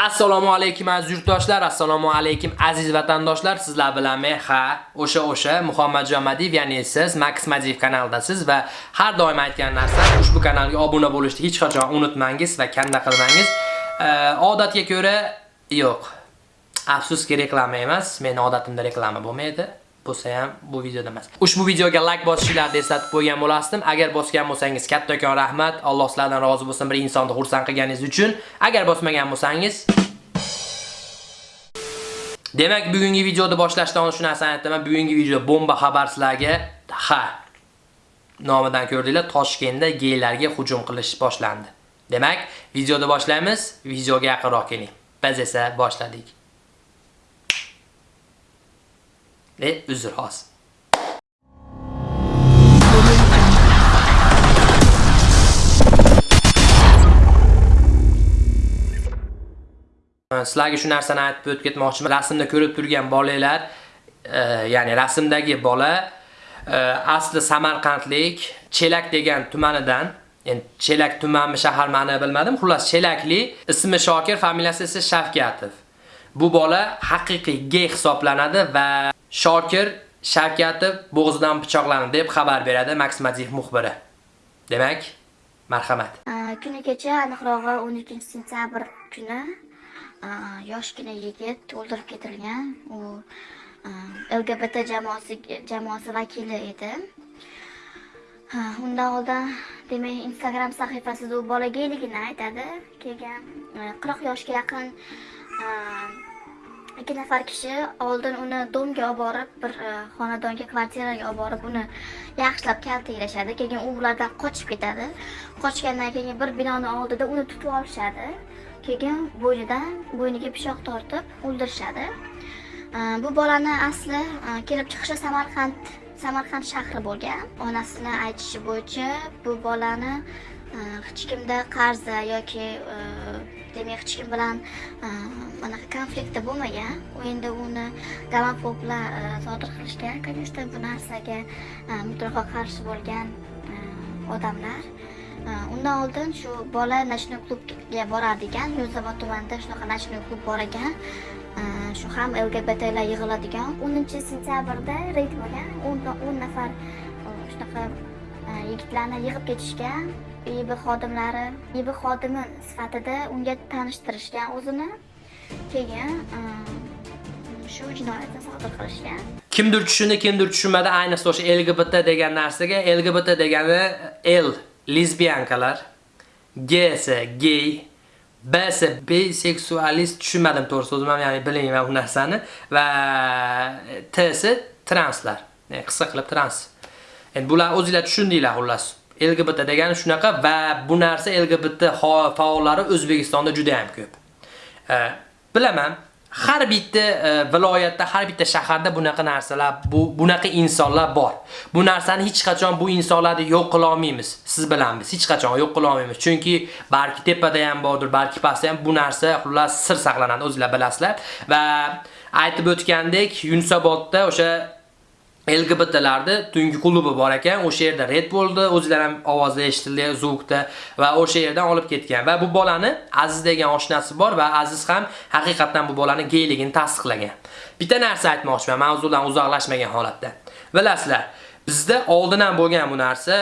Assalomu alaykum aziz yurtdoshlar, assalomu alaykum aziz vatandoshlar. Sizlar bilan men ha, o'sha o'sha Muhammadjon Madiyev, ya'ni siz Max Madiyev kanalidasiz va har doim aytgan narsa, ushbu kanalga obuna bo'lishni hech qachon unutmangiz va kanda qilmangiz. Odatga ko'ra yo'q. Afsuski reklama emas, mening odatimda reklama bo'lmaydi. Bo'lsa ham bu videoda emas. Ushbu videoga like bosishlarni eslatib qo'ygan bo'lasdim. Agar bosgan bo'lsangiz kattakon rahmat. Alloh sizlardan rozi bo'lsin bir insonni xursand qilganingiz uchun. Agar bosmagan bo'lsangiz Demak, bugungi videoda boshlashdan oldin shu narsani aytaman. Bugungi video bomba xabar sizlarga. Ha. Nomidan ko'rdinglar, Toshkentda geylarga hujum qilish boshlandi. Demak, videoda boshlaymiz. Videoga yaqinroq keling. Biz esa boshladik. Ve uzr xos. Sizlarga shu narsani aytib o'tib ketmoqchiman. Rasmda ko'rib turgan bolalar, e, ya'ni rasmdagi bola e, asli Samarqandlik, Chelak degan tumanidan Endi Chelak tumanmi, shaharmi ma'ni bilmadim. Xullas, Chelakli, ismi Shokir, familiyasi esa Shavkatov. Bu bola haqiqiy gey hisoblanadi va Shokir Shavkatov bo'g'zidan pichoqlandi deb xabar beradi Max muxbiri. Demak, marhamat. Kuni kecha aniqrog'i 12-sentyabr kuni yoshgina yigit to'ldirib ketilgan. U LGBT jamoasi jamoasi vakili edi. Undan oldin demak Instagram sahifasida u bolagayligini aytadi. Keyin 40 yoshga yaqin ikki nafar kishi oldin uni domga olib borib bir e, xonadonga kvartiraga olib borib uni yaxshilab kaltaklashadi. Keyin u ulardan qochib ketadi. Qochgandan keyin bir binoni oldida uni tutib olishadi. Keyin bo'ynidan bo'yniga pichoq tortib o'ldirishadi. E, bu bolani asli e, kelib chiqishi samarqand samarqand shahri bo'lgan. Onasini aytishi bo'yicha bu bolani hech kimda qarzi yoki demak bilan anaqa konfliktda bo'lmagan u endi uni gomofoblar sodir qilishgan конечно bu narsaga mutlaqo qarshi bo'lgan odamlar undan oldin shu bola nочной klubga borar ekan yunusobod tumanida shunaqa nочной klub bor ekan shu ham lgbtlar yig'iladigan o'ninchi sentyabrda reyd bo'lgan o'n nafar shunaqa uh, Э, yigitlarni yig'ib ketishgan IB xodimlari IB xodimi sifatida unga tanishtirishgan o'zini. Keyin e, shu jinoyatni sodir qilishgan. Kimdir tushundi kimdir tushunmadi. Ayniqsa o'sha lgbt degan narsaga. Lgbt degani l lesbiyankalar g esa gay b esa biseksualist. Tushunmadim to'g'ri so'zim ya'ni bilmayman bu narsani. Va t esa translar e, qisqa qilib trans. Endi bular o'zingizlar tushundinglar xullas LGBT degani shunaqa va bu narsa LGBT faollari O'zbekistonda juda ham ko'p. E, bilaman, har bitta e, viloyatda, har bitta shaharda bunaqa narsalar, bu bunaqa insonlar bor. Bu narsani hech qachon bu insonlarni yo'q qila olmaymiz. Siz bilamiz, hech qachon yo'q qila olmaymiz. Chunki balki tepada ham bordir, balki pastda ham bu narsa xullas sir saqlanadi, o'zingizlar bilasizlar. Va aytib o'tgandek, Yunusobodda o'sha LGBTlarda tungi klubi bor ekan, o'sha yerda red bo'ldi, o'zlari ham ovozlar eshitildi, zvukda va o'sha yerdan olib ketgan. Va bu bolani Aziz degan oshnasi bor va Aziz ham haqiqatan bu bolani geyligini tasdiqlagan. Bitta narsa aytmoqchiman, mavzudan uzoqlashmagan holatda. Bilasizlar, bizda oldin ham bo'lgan bu narsa,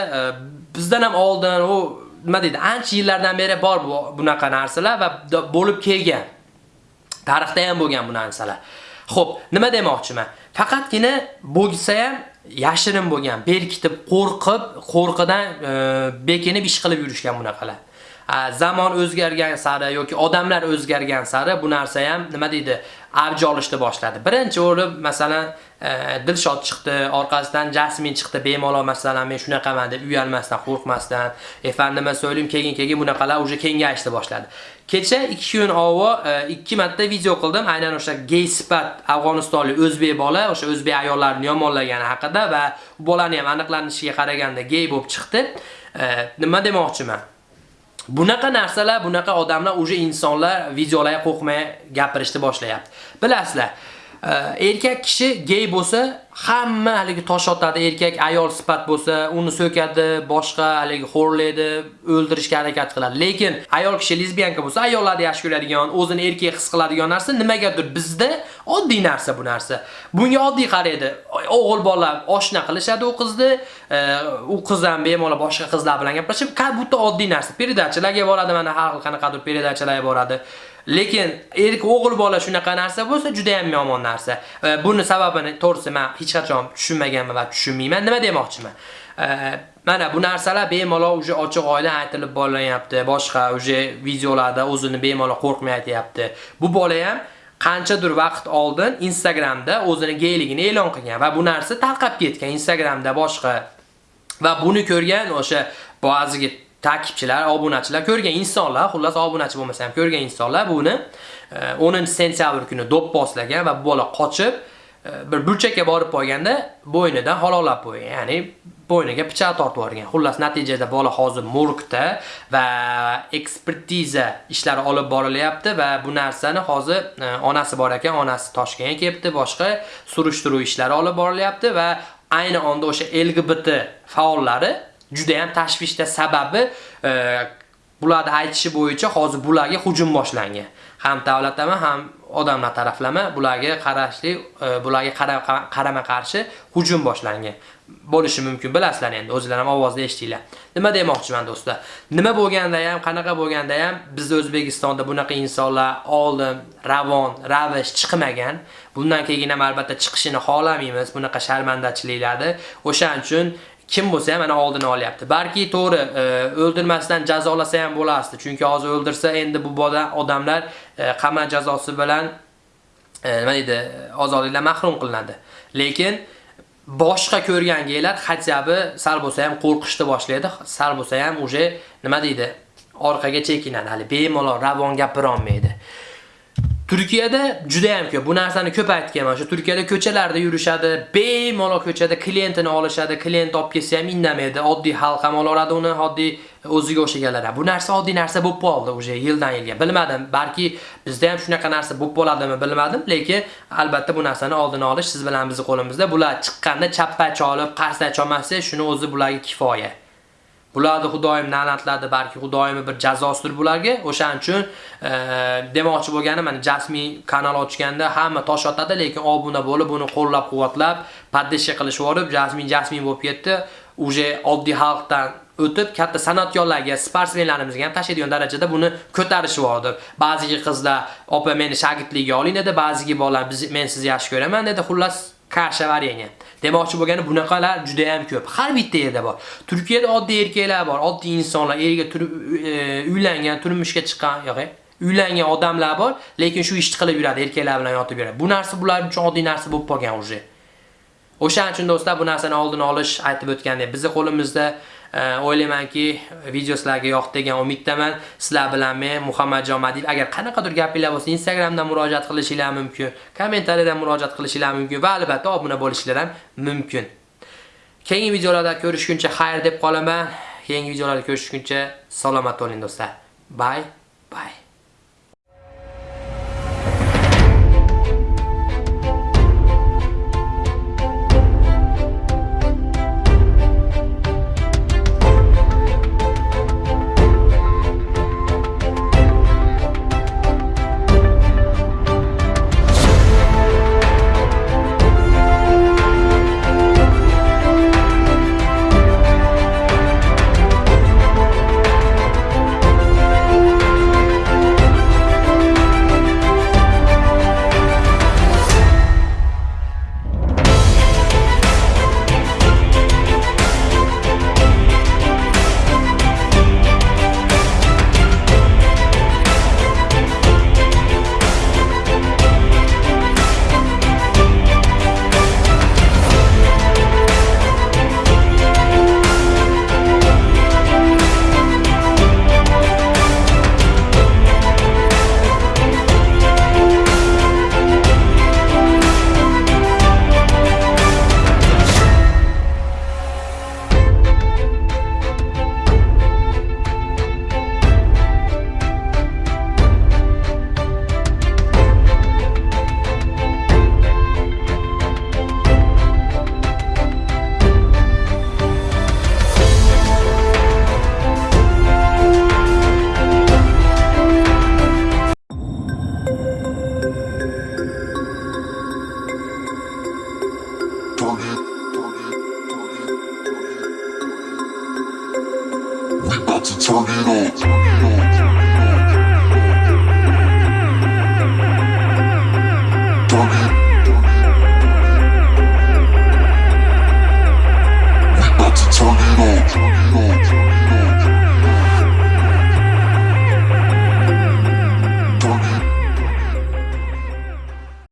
bizdan ham oldin u nima deydi, ancha yillardan beri bor bu bunaqa narsalar va bo'lib kelgan. Tarixda ham bo'lgan bu narsalar. Xo'p, nima demoqchiman? Faqatgina bo'lsa ham yashirin bo'lgan, berkitib, qo'rqib, qo'rqidan e, bekinib ish qilib yurishgan bunaqalar. Zamon o'zgargan sari yoki odamlar o'zgargan sari bu narsa ham nima deydi, avj olishni boshladi. Birinchi o'rib, masalan, Dilshot Dilshod chiqdi, orqasidan Jasmin chiqdi, bemalol masalan men shunaqaman deb uyalmasdan, qo'rqmasdan, efandima so'ylim, keyin-keyin bunaqalar uje kengayishni boshladi. Kecha 2 kun avval 2 e, marta video qildim, aynan o'sha gay sifat Afg'onistonlik o'zbek bola, o'sha o'zbek ayollarini yomonlagani haqida va bu bolani ham aniqlanishiga qaraganda gay bo'lib chiqdi. E, nima demoqchiman? Bunaqa narsalar, bunaqa odamlar o'sha insonlar videolarga qo'rqmay gapirishni boshlayapti. Bilasizlar, erkak kishi gay bo'lsa, hamma haligi tosh otadi, erkak ayol sifat bo'lsa, uni so'kadi, boshqa haligi xo'rlaydi, o'ldirishga harakat qiladi. Lekin ayol kishi lesbiyanka bo'lsa, ayollarni yaxshi ko'radigan, o'zini erkak his qiladigan narsa nimagadir bizda oddiy narsa bu narsa. Bunga oddiy qaraydi. O'g'il bola oshna qilishadi u qizni, u qiz ham bemalol boshqa qizlar bilan gaplashib, bu oddiy narsa. Peridachilarga boradi, mana har xil qanaqadir peridachilarga boradi. Lekin erkak o'g'il bola shunaqa narsa bo'lsa, juda ham yomon narsa. Buni sababini to'g'risi men hech qachon tushunmaganman va tushunmayman. Nima demoqchiman? Mana bu narsalar bemalol uje ochiq oila aytilib bo'lanyapti. Boshqa uje videolarda o'zini bemalol qo'rqmay aytayapti. Bu bola ham qanchadir vaqt oldin Instagramda o'zini geyligini e'lon qilgan va bu narsa tarqab ketgan Instagramda boshqa va buni ko'rgan o'sha ba'ziga takipchilar, obunachilar, ko'rgan insonlar, xullas obunachi bo'lmasa ham ko'rgan insonlar buni e, 10-sentyabr kuni do'pposlagan va bu bola qochib e, bir burchakka borib qolganda bo'ynidan halollab qo'ygan. Ya'ni bo'yniga pichoq tortib yuborgan. Xullas natijada bola hozir morgda va ekspertiza ishlari olib borilyapti va bu narsani hozir e, onasi bor ekan, onasi Toshkentga kelibdi, boshqa surishtiruv ishlari olib borilyapti va ayni onda o'sha LGBT faollari juda ham tashvishda sababi e, bularni aytishi bo'yicha hozir bularga hujum boshlangan. Ham davlatlama, ham odamlar taraflama bularga qarashli, e, bularga qarama qarshi hujum boshlangan. bo'lishi mumkin bilasizlar endi o'zinglar ham ovozda eshitinglar. Nima demoqchiman do'stlar? Nima bo'lganda ham, qanaqa bo'lganda ham bizda O'zbekistonda bunaqa insonlar oldin ravon, ravish chiqmagan. Bundan keyin ham albatta chiqishini xohlamaymiz bunaqa sharmandachiliklarni. O'shaning uchun kim bo'lsa ham mana oldini olyapti. Balki to'g'ri, e, o'ldirmasdan jazolasa ham bo'lardi. Chunki hozir o'ldirsa endi bu bola odamlar e, qamoq jazosi bilan e, nima deydi, ozodlikdan mahrum qilinadi. Lekin boshqa ko'rgan geylar hatyabi sal bo'lsa ham qo'rqishni boshlaydi. Sal bo'lsa ham uje nima deydi, orqaga chekinadi. Hali bemalol ravon gapira olmaydi. Turkiyada juda ham ko'p. Bu narsani ko'p aytganman. Shu Turkiyada ko'chalarda yurishadi, bemalol ko'chada klientini olishadi, klient olib kelsa ham indamaydi. Oddiy xalq ham oladi uni, oddiy o'ziga o'xshaganlar. Bu narsa oddiy narsa bo'lib qoldi o'sha yildan yilga. Bilmadim, balki bizda ham shunaqa narsa bo'lib qoladimi, bilmadim, lekin albatta bu narsani oldini olish siz bilan bizning qo'limizda. Bular chiqqanda chappa cholib, qarsda cholmasa, shuni o'zi bularga kifoya. Bularni Xudoyim la'natladi, balki Xudoyim bir jazosidir bularga. O'shaning uchun e, demoqchi bo'lganim, mana jasmiy kanal ochganda hamma tosh otadi, lekin obuna bo'lib, buni qo'llab-quvvatlab, paddesha qilishib yorib, jasmiy jasmiy bo'lib ketdi. Uje oddiy xalqdan o'tib katta san'atkorlarga, sportsmenlarimizga ham tashlaydigan darajada buni ko'tarishib yordi. Ba'zi qizlar, "Opa, meni shogirdlikka oling" dedi, ba'zi bolalar, "Men sizni yaxshi ko'raman" dedi. Xullas, qarshi varianga. Demoqchi bo'lgani bunaqalar juda ham ko'p. Har bitta yerda bor. Turkiyada oddiy erkaklar bor, oddiy insonlar, erga turib e, uylangan, turmushga chiqqan, yo'q, uylangan odamlar bor, lekin shu ishni qilib yuradi, erkaklar bilan yotib yuradi. Bu narsa bular uchun oddiy narsa bo'lib qolgan uje. O'shaning uchun do'stlar bu narsani oldini olish aytib o'tgandek, bizning qo'limizda Э, o'ylaymanki video sizlarga yoqdi degan umiddaman. Sizlar bilan men Muhammadjon Madiyev agar qanaqadir gapinglar bo'lsa, Instagramdan murojaat qilishinglar mumkin, kommentariyadan murojaat qilishinglar mumkin va albatta obuna bo'lishinglar ham mumkin. Keyingi videolarda ko'rishguncha xayr deb qolaman. Keyingi videolarda ko'rishguncha salomat bo'ling do'stlar. Bye bye.